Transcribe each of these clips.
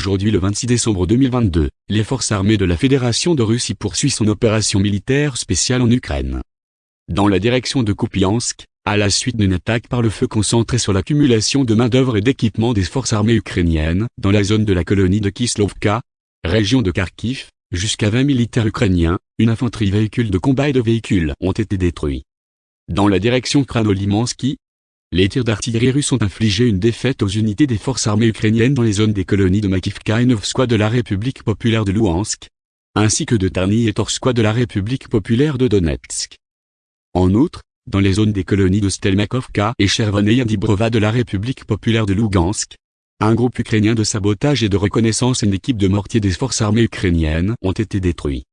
Aujourd'hui le 26 décembre 2022, les forces armées de la Fédération de Russie poursuivent son opération militaire spéciale en Ukraine. Dans la direction de Kupiansk, à la suite d'une attaque par le feu concentrée sur l'accumulation de main-d'œuvre et d'équipement des forces armées ukrainiennes, dans la zone de la colonie de Kislovka, région de Kharkiv, jusqu'à 20 militaires ukrainiens, une infanterie véhicule de combat et de véhicules ont été détruits. Dans la direction Kranolimansky, les tirs d'artillerie russes ont infligé une défaite aux unités des forces armées ukrainiennes dans les zones des colonies de Makivka et Novskoye de la République populaire de Louhansk, ainsi que de Tarny et Torskoye de la République populaire de Donetsk. En outre, dans les zones des colonies de Stelmakovka et Chervoneye Dibrova de la République populaire de Lugansk, un groupe ukrainien de sabotage et de reconnaissance et une équipe de mortiers des forces armées ukrainiennes ont été détruits.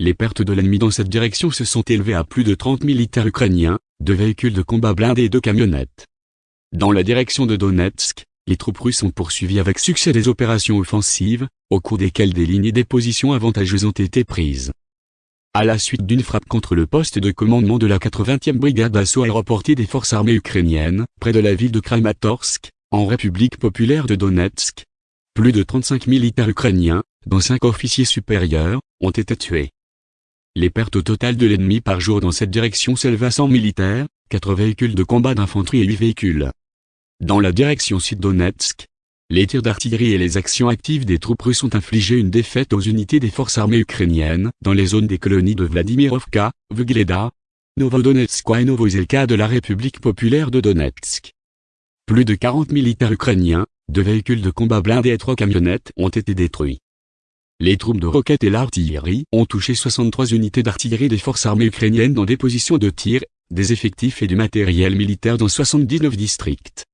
Les pertes de l'ennemi dans cette direction se sont élevées à plus de 30 militaires ukrainiens, de véhicules de combat blindés et de camionnettes. Dans la direction de Donetsk, les troupes russes ont poursuivi avec succès des opérations offensives, au cours desquelles des lignes et des positions avantageuses ont été prises. À la suite d'une frappe contre le poste de commandement de la 80e brigade d'assaut aéroportée des forces armées ukrainiennes, près de la ville de Kramatorsk, en République populaire de Donetsk, plus de 35 militaires ukrainiens, dont 5 officiers supérieurs, ont été tués. Les pertes au total de l'ennemi par jour dans cette direction s'élèvent à 100 militaires, 4 véhicules de combat d'infanterie et 8 véhicules. Dans la direction sud-Donetsk, les tirs d'artillerie et les actions actives des troupes russes ont infligé une défaite aux unités des forces armées ukrainiennes dans les zones des colonies de Vladimirovka, Vugleda, Novodonetsk et Novozelka de la République populaire de Donetsk. Plus de 40 militaires ukrainiens, deux véhicules de combat blindés et trois camionnettes ont été détruits. Les troupes de roquettes et l'artillerie ont touché 63 unités d'artillerie des forces armées ukrainiennes dans des positions de tir, des effectifs et du matériel militaire dans 79 districts.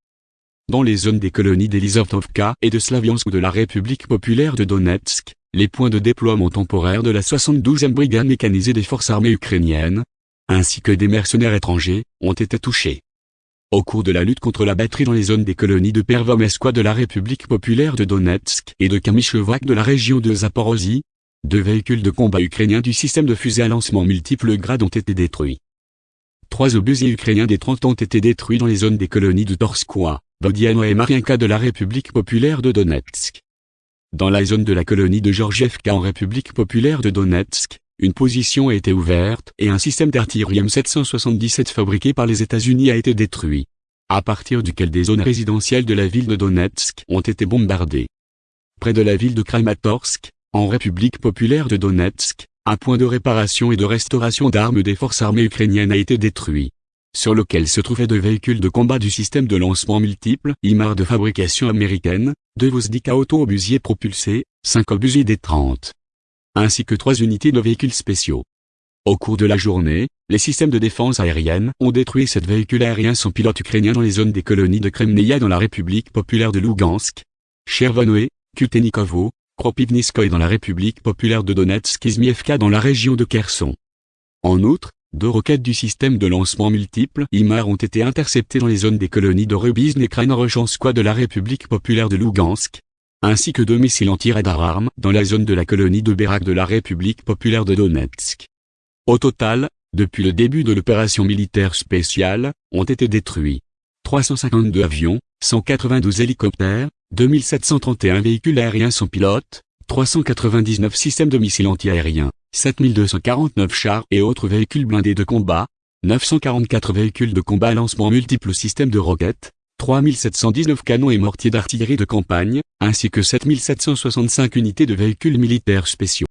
Dans les zones des colonies d'Elizavtovka et de Slaviansk de la République populaire de Donetsk, les points de déploiement temporaire de la 72e brigade mécanisée des forces armées ukrainiennes, ainsi que des mercenaires étrangers, ont été touchés. Au cours de la lutte contre la batterie dans les zones des colonies de Pervomeskoye de la République populaire de Donetsk et de Kamishevak de la région de Zaporozhye, deux véhicules de combat ukrainiens du système de fusée à lancement multiples grades ont été détruits. Trois obusiers ukrainiens des 30 ont été détruits dans les zones des colonies de Torskoye, Vodiano et Mariinka de la République populaire de Donetsk. Dans la zone de la colonie de Georgievka en République populaire de Donetsk, une position a été ouverte et un système d'artillerie M777 fabriqué par les États-Unis a été détruit. À partir duquel des zones résidentielles de la ville de Donetsk ont été bombardées. Près de la ville de Kramatorsk, en République populaire de Donetsk, un point de réparation et de restauration d'armes des forces armées ukrainiennes a été détruit. Sur lequel se trouvaient deux véhicules de combat du système de lancement multiple, IMAR de fabrication américaine, deux Vozdika auto-obusiers propulsés, cinq obusiers D-30 ainsi que trois unités de véhicules spéciaux. Au cours de la journée, les systèmes de défense aérienne ont détruit sept véhicules aériens sans pilote ukrainiens dans les zones des colonies de Kremneia dans la République populaire de Lugansk, Chervonoe, Kutenikovo, Kropivniskoye dans la République populaire de Donetsk Izmievka dans la région de Kherson. En outre, deux roquettes du système de lancement multiple IMAR ont été interceptées dans les zones des colonies de Rubizn et Krainarochanskoye de la République populaire de Lugansk, ainsi que deux missiles anti-radar dans la zone de la colonie de Berak de la République populaire de Donetsk. Au total, depuis le début de l'opération militaire spéciale, ont été détruits 352 avions, 192 hélicoptères, 2731 véhicules aériens sans pilote, 399 systèmes de missiles antiaériens, 7249 chars et autres véhicules blindés de combat, 944 véhicules de combat lancement multiples systèmes de roquettes, 3719 canons et mortiers d'artillerie de campagne, ainsi que 7765 unités de véhicules militaires spéciaux.